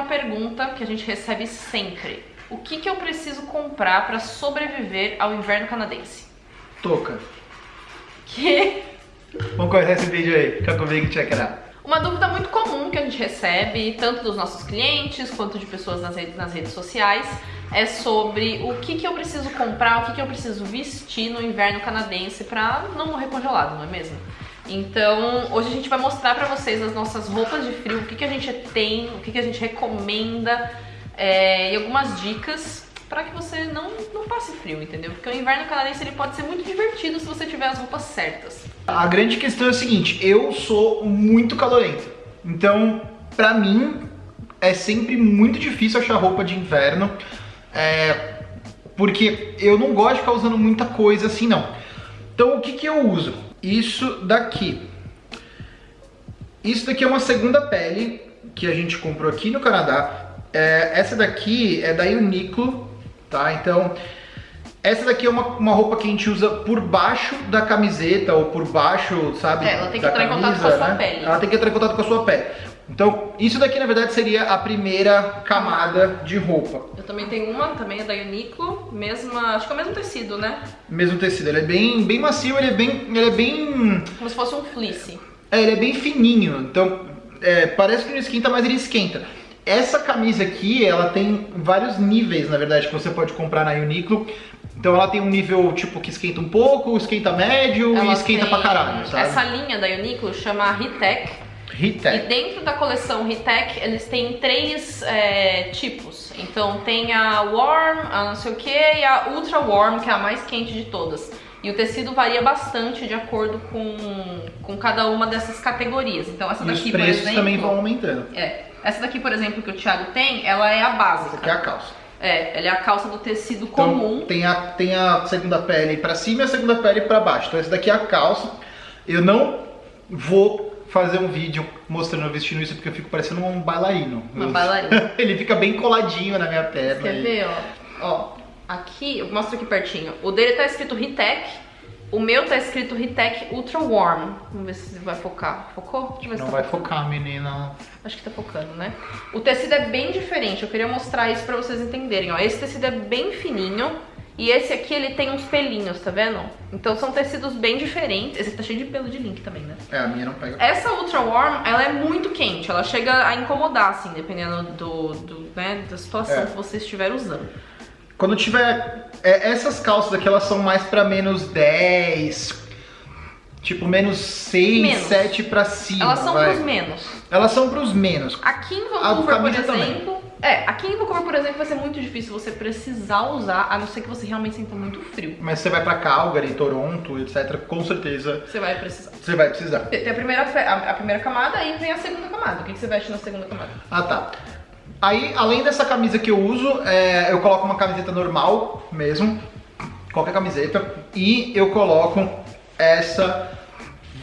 uma pergunta que a gente recebe sempre. O que, que eu preciso comprar para sobreviver ao inverno canadense? Touca. Que Vamos começar esse vídeo aí. Fica comigo que check it out. Uma dúvida muito comum que a gente recebe, tanto dos nossos clientes quanto de pessoas nas redes, nas redes sociais, é sobre o que, que eu preciso comprar, o que, que eu preciso vestir no inverno canadense para não morrer congelado, não é mesmo? Então, hoje a gente vai mostrar para vocês as nossas roupas de frio, o que, que a gente tem, o que, que a gente recomenda é, e algumas dicas para que você não, não passe frio, entendeu? Porque o inverno canadense ele pode ser muito divertido se você tiver as roupas certas. A grande questão é o seguinte, eu sou muito calorento. Então, pra mim, é sempre muito difícil achar roupa de inverno. É, porque eu não gosto de ficar usando muita coisa assim, não. Então, o que, que eu uso? Isso daqui. Isso daqui é uma segunda pele que a gente comprou aqui no Canadá. É, essa daqui é da Uniqlo, tá? Então, essa daqui é uma, uma roupa que a gente usa por baixo da camiseta ou por baixo, sabe? É, ela tem que entrar em contato com a sua né? pele. Ela tem que entrar em contato com a sua pele. Então, isso daqui na verdade seria a primeira camada de roupa. Eu também tenho uma, também é da Uniqlo, mesma, acho que é o mesmo tecido, né? Mesmo tecido, ele é bem, bem macio, ele é bem, ele é bem, Como se fosse um fleece. é, ele é bem fininho. Então, é, parece que não esquenta, mas ele esquenta. Essa camisa aqui, ela tem vários níveis, na verdade, que você pode comprar na Uniqlo. Então ela tem um nível tipo que esquenta um pouco, esquenta médio Ela e esquenta pra caralho, sabe? Essa linha da Uniqlo chama Ritec. E Ritec. dentro da coleção Ritec, eles têm três é, tipos. Então tem a Warm, a não sei o que, e a Ultra Warm, que é a mais quente de todas. E o tecido varia bastante de acordo com, com cada uma dessas categorias. Então essa E os daqui, por preços exemplo... também vão aumentando. É, essa daqui, por exemplo, que o Thiago tem, ela é a básica. Essa aqui é a calça. É, ela é a calça do tecido Então, comum. tem a, tem a segunda pele pra cima e a segunda pele pra baixo. Então essa daqui é a calça. Eu não vou fazer um vídeo mostrando eu vestindo isso porque eu fico parecendo um bailarino. Uma bailarina. Ele fica bem coladinho na minha perna. Quer e- ver, ó? Ó, aqui, eu mostro aqui pertinho. O dele tá escrito Ritec, o meu tá escrito Ritec Ultra Warm. Vamos ver se vai focar. Focou? Deixa eu ver se Não tá vai focando. focar, menina. Acho que tá focando, né? O tecido é bem diferente, eu queria mostrar isso pra vocês entenderem, ó. Esse tecido é bem fininho e esse aqui ele tem uns pelinhos, tá vendo? Então são tecidos bem diferentes. Esse tá cheio de pelo de link também, né? É, a minha não pega. Essa Ultra Warm, ela é muito quente, ela chega a incomodar, assim, dependendo do, do, né, da situação É. que você estiver usando. Quando tiver. é, essas calças aqui, elas são mais pra menos 10. Tipo, menos 6, Menos. 7 pra cima. Elas são vai. pros menos. Elas são pros menos. Aqui em Vancouver, por camisa também. É, aqui em Vancouver, por exemplo, vai ser muito difícil você precisar usar, a não ser que você realmente sinta muito frio. Mas você vai pra Calgary, Toronto, etc. Com certeza Você vai precisar. você vai precisar. Tem a primeira, a, a primeira camada, aí vem a segunda camada. O que, que você veste na segunda camada? Ah, tá. Aí, além dessa camisa que eu uso, é, eu coloco uma camiseta normal mesmo. Qualquer camiseta. E eu coloco essa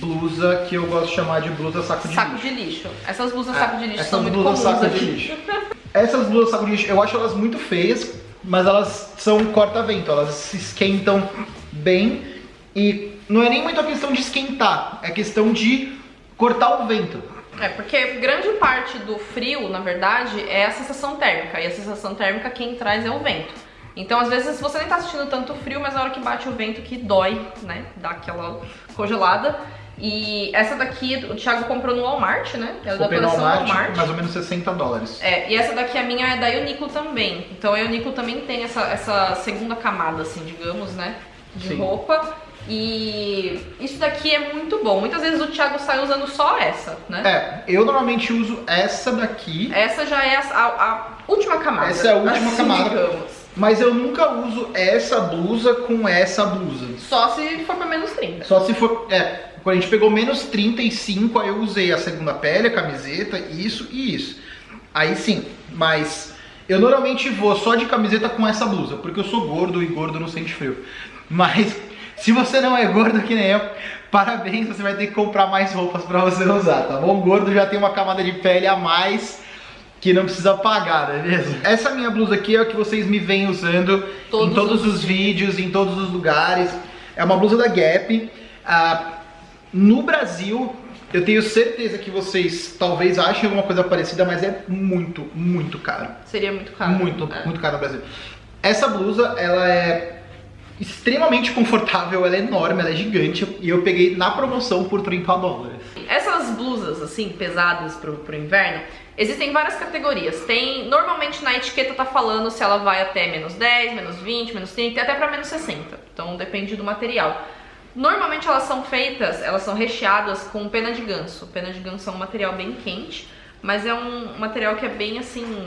blusa que eu gosto de chamar de blusa saco de saco lixo. de lixo. Essas blusas É, saco de lixo são muito blusas comuns saco de aqui. lixo. Essas blusas saco eu acho elas muito feias, mas elas são corta-vento, elas se esquentam bem e não é nem muito a questão de esquentar, é questão de cortar o vento. É, porque grande parte do frio, na verdade, é a sensação térmica. E a sensação térmica quem traz é o vento. Então, às vezes, você nem tá sentindo tanto frio, mas na hora que bate o vento que dói, né? Dá aquela congelada. E essa daqui o Thiago comprou no Walmart, né? Ela é da Comprei no coleção Walmart, Walmart. mais ou menos 60 dólares. É, e essa daqui a minha é da Uniqlo também. Então a Uniqlo também tem essa, essa segunda camada, assim, digamos, né? De Sim. roupa. E isso daqui é muito bom. Muitas vezes o Thiago sai usando só essa, né? É, eu normalmente uso essa daqui, Essa já é a, a- a última camada. Essa é a última assim, camada. Digamos. mas eu nunca uso essa blusa com essa blusa. Só se for pra menos 30. Só se for. É, a gente pegou menos 35, aí eu usei a segunda pele, a camiseta, isso e isso. Aí sim, mas eu normalmente vou só de camiseta com essa blusa, porque eu sou gordo e gordo não sente frio. Mas se você não é gordo que nem eu, parabéns, você vai ter que comprar mais roupas pra você usar, tá bom? Gordo já tem uma camada de pele a mais que não precisa pagar, não é mesmo? Essa minha blusa aqui é a que vocês me vêm usando Todos em todos os os vídeos, em todos os lugares. É uma blusa da Gap. Ah, no Brasil, Eu tenho certeza que vocês talvez achem alguma coisa parecida, mas é muito, muito caro. Seria muito caro. Muito, É. muito caro no Brasil. Essa blusa, ela é extremamente confortável, ela é enorme, ela é gigante e eu peguei na promoção por 30 dólares. Essas blusas, assim, pesadas pro, pro inverno, existem várias categorias. Tem, normalmente na etiqueta tá falando se ela vai até menos 10, menos 20, menos 30 e até pra menos 60. Então depende do material. Normalmente elas são feitas, elas são recheadas com pena de ganso. Pena de ganso é um material bem quente, mas é um material que é bem assim,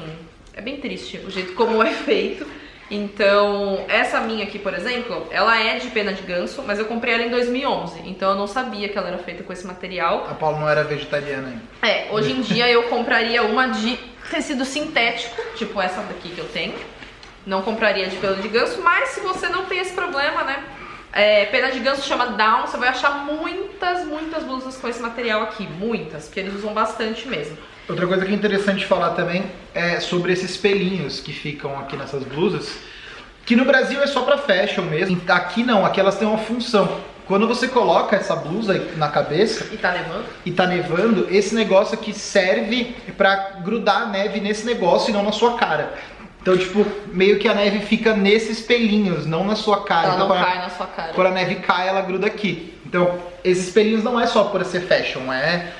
é bem triste o jeito como é feito. Então, essa minha aqui, por exemplo, ela é de pena de ganso, mas eu comprei ela em 2011, então eu não sabia que ela era feita com esse material. A Paula não era vegetariana ainda. É, hoje em dia eu compraria uma de tecido sintético, tipo essa daqui que eu tenho. Não compraria de pelo de ganso, mas se você não tem esse problema, né? É, pena de ganso chama down, você vai achar muitas, muitas blusas com esse material aqui, muitas, porque eles usam bastante mesmo. Outra coisa que é interessante falar também é sobre esses pelinhos que ficam aqui nessas blusas, que no Brasil é só pra fashion mesmo. Aqui não, aqui elas têm uma função. Quando você coloca essa blusa na cabeça E tá nevando? e tá nevando, esse negócio aqui serve pra grudar a neve nesse negócio e não na sua cara. Então, tipo, meio que a neve fica nesses pelinhos, não na sua cara. Ela então, não quando a- cai na sua cara. quando a neve cai, ela gruda aqui. Então, esses pelinhos não é só por ser fashion, é.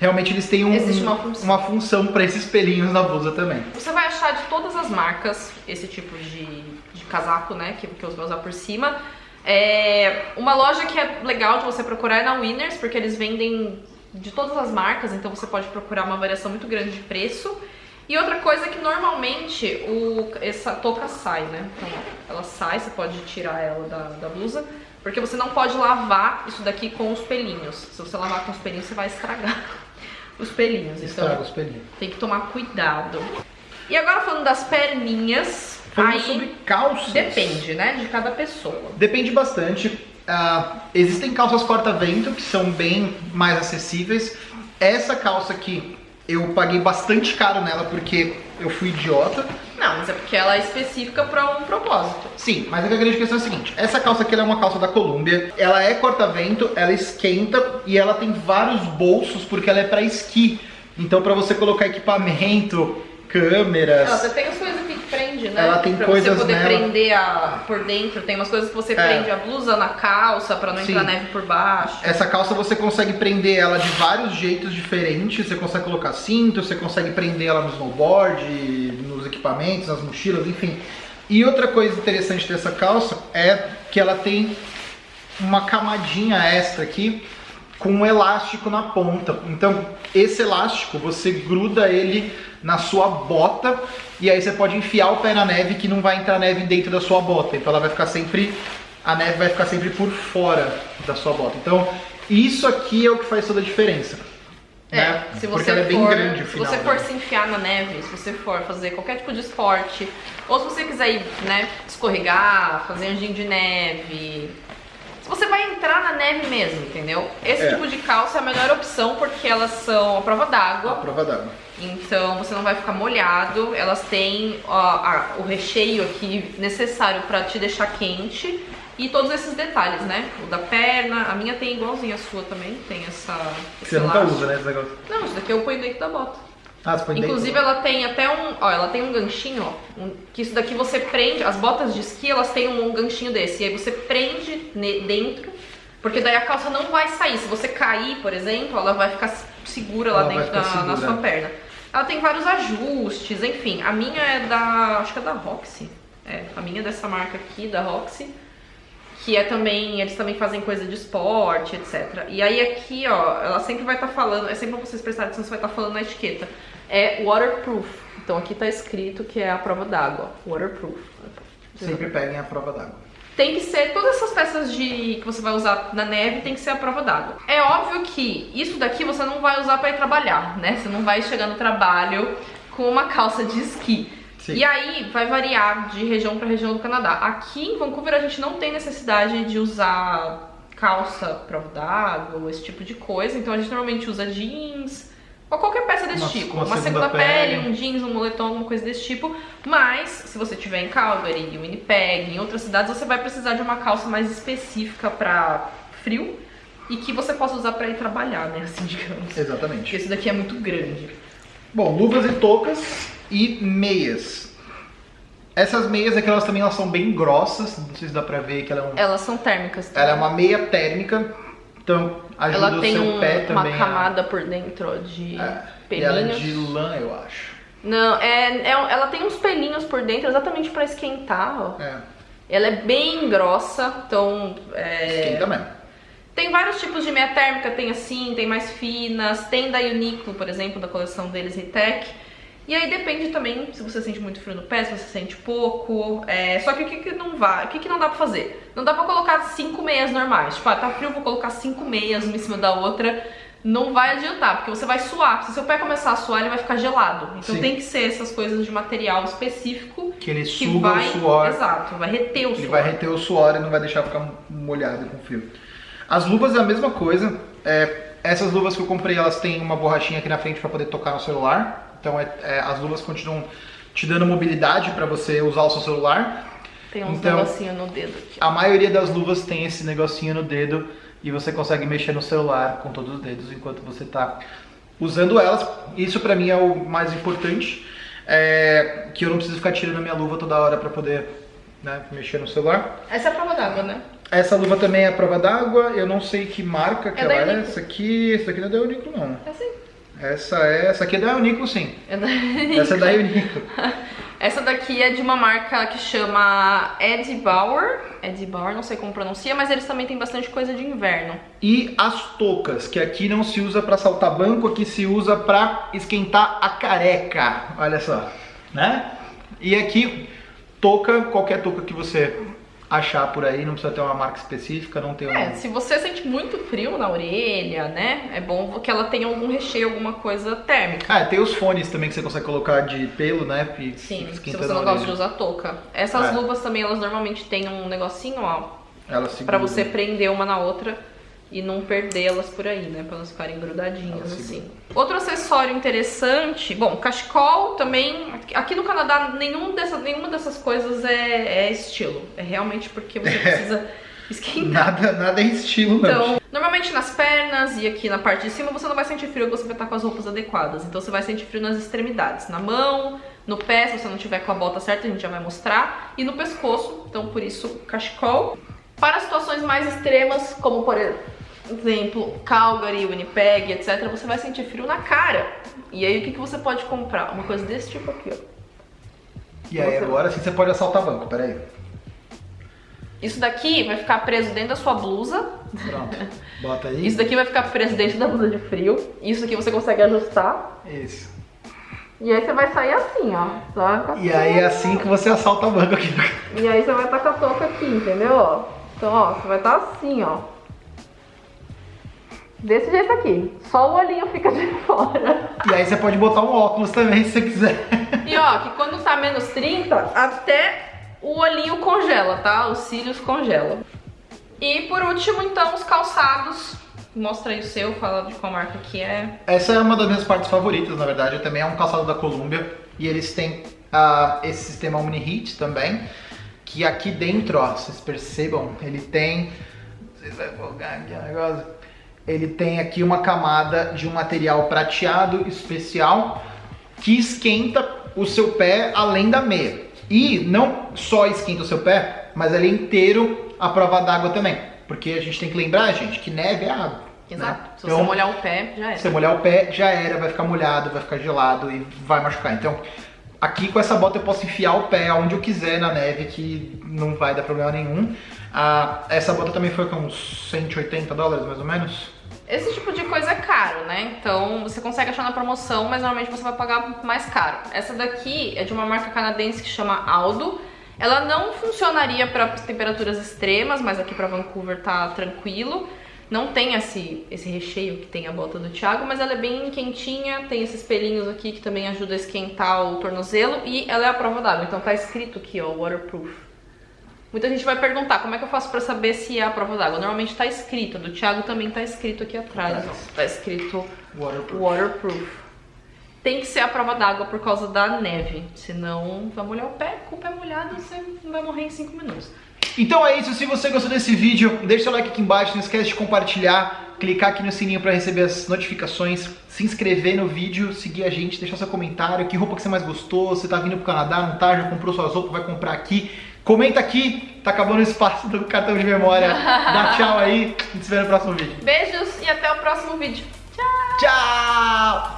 Realmente eles têm um, Existe uma função. uma função pra esses pelinhos na blusa também. Você vai achar de todas as marcas esse tipo de, de casaco, né? Que, que você vai usar por cima. É, uma loja que é legal de você procurar é na Winners, porque eles vendem de todas as marcas, então você pode procurar uma variação muito grande de preço. E outra coisa é que normalmente o, essa touca sai, né? Então, ela sai, você pode tirar ela da, da blusa, porque você não pode lavar isso daqui com os pelinhos. Se você lavar com os pelinhos, você vai estragar os pelinhos. Então, Estraga os pelinhos. tem que tomar cuidado. E agora falando das perninhas, Falando aí sobre calças. depende, né, de cada pessoa. Depende bastante. Ah, existem calças corta-vento que são bem mais acessíveis. Essa calça aqui, eu paguei bastante caro nela porque eu fui idiota. Não, mas é porque ela é específica para um propósito. Sim, mas a grande questão é a seguinte: essa calça aqui ela é uma calça da Columbia, ela é corta-vento, ela esquenta e ela tem vários bolsos porque ela é pra esqui. Então, pra você colocar equipamento, câmeras. Ela tem as coisas aqui que prende, né? Ela tem pra coisas você poder nela. prender a, por dentro. Tem umas coisas que você É. prende a blusa na calça pra não entrar Sim. neve por baixo. Essa calça você consegue prender ela de vários jeitos diferentes. Você consegue colocar cinto, você consegue prender ela no snowboard, nos equipamentos, nas mochilas, enfim. E outra coisa interessante dessa calça é que ela tem uma camadinha extra aqui com um elástico na ponta. Então, esse elástico você gruda ele na sua bota e aí você pode enfiar o pé na neve que não vai entrar neve dentro da sua bota. Então ela vai ficar sempre a neve vai ficar sempre por fora da sua bota. Então, isso aqui é o que faz toda a diferença. É, né? se Porque você ela é bem for, grande o se final. você dela. for se enfiar na neve, se você for fazer qualquer tipo de esporte, ou se você quiser ir, né, escorregar, fazer anjinho de neve, se você vai entrar na neve mesmo, entendeu? Esse É. tipo de calça é a melhor opção porque elas são a prova a d'água, prova d'água. Então você não vai ficar molhado, elas têm ó, a- o recheio aqui necessário pra te deixar quente. E todos esses detalhes, né? O da perna, a minha tem igualzinho a sua também, tem essa. Você nunca usa, né, esse negócio? Não, isso daqui eu ponho dentro da bota. Ah, você põe dentro? Inclusive ela tem até um, ó, ela tem um ganchinho, ó, um- que isso daqui você prende, as botas de esqui, elas têm um, ganchinho desse, e aí você prende ne- dentro, porque daí a calça não vai sair. Se você cair, por exemplo, ela vai ficar se- segura lá Ela vai dentro da, ficar na segura. sua perna. Ela tem vários ajustes, enfim. A minha é da, acho que é da Roxy. É, a minha é dessa marca aqui, da Roxy. Que é também, eles também fazem coisa de esporte, etc. E aí aqui, ó, ela sempre vai estar falando, é sempre pra vocês prestarem atenção, você vai estar falando na etiqueta. É waterproof. Então aqui tá escrito que é a prova d'água. Waterproof. Sempre peguem a prova d'água. Tem que ser, todas essas peças de que você vai usar na neve tem que ser a prova d'água. É óbvio que isso daqui você não vai usar pra ir trabalhar, né? Você não vai chegar no trabalho com uma calça de esqui. Sim. E aí vai variar de região para região do Canadá. Aqui em Vancouver a gente não tem necessidade de usar calça prova d'água ou esse tipo de coisa, então a gente normalmente usa jeans ou qualquer peça desse Uma- tipo, uma uma, segunda segunda, pele, pele. um jeans, um moletom, alguma coisa desse tipo. Mas se você tiver em Calgary, em Winnipeg, em outras cidades, você vai precisar de uma calça mais específica para frio. e que você possa usar pra ir trabalhar, né? Assim, digamos. Porque Exatamente. esse daqui é muito grande. Bom, luvas e toucas e meias. Essas meias aqui, elas também elas são bem grossas, não sei se dá pra ver que ela é, um- Elas são térmicas. ela é uma meia térmica, então ajuda Ela tem seu um- pé uma também a- camada por dentro de É, e ela é pelinhos. de lã, eu acho. Não, é, é- ela tem uns pelinhos por dentro exatamente pra esquentar, ó. É, Ela é bem grossa, então. é, esquenta mesmo. Tem vários tipos de meia térmica, tem assim, tem mais finas, tem da Uniqlo, por exemplo, da coleção deles Ritec. E aí depende também se você sente muito frio no pé, se você sente pouco. é, Só que o que, que não vai, o que, que não dá pra fazer? Não dá pra colocar cinco meias normais. Tipo, ah, tá frio, vou colocar cinco meias uma em cima da outra. Não vai adiantar, porque você vai suar. Se seu pé começar a suar, ele vai ficar gelado. Então Sim. tem que ser essas coisas de material específico Que ele que suga vai. o suor. Exato, vai reter o Ele suor. vai reter o suor e não vai deixar ficar molhado com frio. As luvas é a mesma coisa. É, essas luvas que eu comprei, elas têm uma borrachinha aqui na frente para poder tocar no celular. Então é- é, as luvas continuam te dando mobilidade para você usar o seu celular. Tem uns Então- negocinhos no dedo aqui. A maioria das luvas tem esse negocinho no dedo e você consegue mexer no celular com todos os dedos enquanto você está usando elas. Isso para mim é o mais importante, é, que eu não preciso ficar tirando a minha luva toda hora para poder né, mexer no celular. Essa é a prova d'água, né? Essa luva também é a prova d'água, eu não sei que marca que É ela é. Essa aqui, essa aqui não é da Uniqlo não. É assim. Essa é, essa aqui é da Uniqlo sim. É da... Essa é da Uniqlo. Essa daqui é de uma marca que chama Eddie Bauer. Eddie Bauer, não sei como pronuncia, mas eles também têm bastante coisa de inverno. E as toucas, que aqui não se usa para saltar banco, aqui se usa para esquentar a careca. Olha só, né? E aqui touca, qualquer touca que você achar por aí, não precisa ter uma marca específica, não tem um... É, se você sente muito frio na orelha, né? É bom que ela tenha algum recheio, alguma coisa térmica. Ah, tem os fones também que você consegue colocar de pelo, né? Sim, se você não gosta de usar touca. Essas É. luvas também, elas normalmente têm um negocinho, ó, Ela segura. pra você prender uma na outra e não perdê-las por aí, né? Pra elas ficarem grudadinhas Elas assim. Outro acessório interessante, bom, cachecol também. Aqui no Canadá, nenhum dessa, nenhuma dessas coisas é, é estilo. É realmente porque você precisa esquentar. Nada, nada é estilo, não. Então, normalmente nas pernas e aqui na parte de cima você não vai sentir frio, você vai estar com as roupas adequadas. Então você vai sentir frio nas extremidades, na mão, no pé, se você não tiver com a bota certa, a gente já vai mostrar, e no pescoço. Então por isso, cachecol. Para situações mais extremas, como por exemplo, Calgary, Winnipeg, etc, você vai sentir frio na cara. E aí o que, que você pode comprar? Uma coisa desse tipo aqui, ó. E aí, agora sim você pode assaltar banco, peraí. Isso daqui vai ficar preso dentro da sua blusa. Pronto. Bota aí. Isso daqui vai ficar preso dentro da blusa de frio. Isso aqui você consegue ajustar. Isso. E aí você vai sair assim, ó. E aí é assim que você assalta banco aqui. E aí você vai estar com a touca aqui, entendeu? Então, ó, você vai estar assim, ó. Desse jeito aqui. Só o olhinho fica de fora. E aí você pode botar um óculos também, se você quiser. E ó, que quando tá menos 30, até o olhinho congela, tá? Os cílios congelam. E por último, então, os calçados. Mostra aí o seu, fala de qual marca que é. Essa é uma das minhas partes favoritas, na verdade. Também é um calçado da Columbia. E eles têm ah, esse sistema Omni-Heat também. Que aqui dentro, ó, vocês percebam, ele tem... Vocês vão focar aqui o negócio. Ele tem aqui uma camada de um material prateado especial que esquenta o seu pé além da meia. E não só esquenta o seu pé, mas ele é inteiro a prova d'água também. Porque a gente tem que lembrar, gente, que neve é água. Exato. né? Se Então, você molhar o pé, já se você molhar o pé, já era, vai ficar molhado, vai ficar gelado e vai machucar. Então, aqui com essa bota eu posso enfiar o pé aonde eu quiser na neve, que não vai dar problema nenhum. Ah, essa bota também foi com uns 180 dólares, mais ou menos. Esse tipo de coisa é caro, né? Então você consegue achar na promoção, mas normalmente você vai pagar mais caro. Essa daqui é de uma marca canadense que chama Aldo. Ela não funcionaria para temperaturas extremas, mas aqui para Vancouver tá tranquilo. Não tem esse, esse recheio que tem a bota do Thiago, mas ela é bem quentinha, tem esses pelinhos aqui que também ajuda a esquentar o tornozelo e ela é a prova d'água, então tá escrito aqui, ó, waterproof. Muita gente vai perguntar como é que eu faço pra saber se é a prova d'água. Normalmente tá escrito, do Thiago também tá escrito aqui atrás, ó. Tá escrito Waterproof. waterproof. Tem que ser a prova d'água por causa da neve, senão vai molhar o pé, com o pé molhado você não vai morrer em 5 minutos. Então é isso, se você gostou desse vídeo, deixa seu like aqui embaixo, não esquece de compartilhar, clicar aqui no sininho para receber as notificações, se inscrever no vídeo, seguir a gente, deixar seu comentário, que roupa que você mais gostou, você tá vindo pro Canadá, não tá, já comprou suas roupas, vai comprar aqui. Comenta aqui, tá acabando o espaço do cartão de memória. Dá tchau aí, a gente se vê no próximo vídeo. Beijos e até o próximo vídeo. Tchau! Tchau!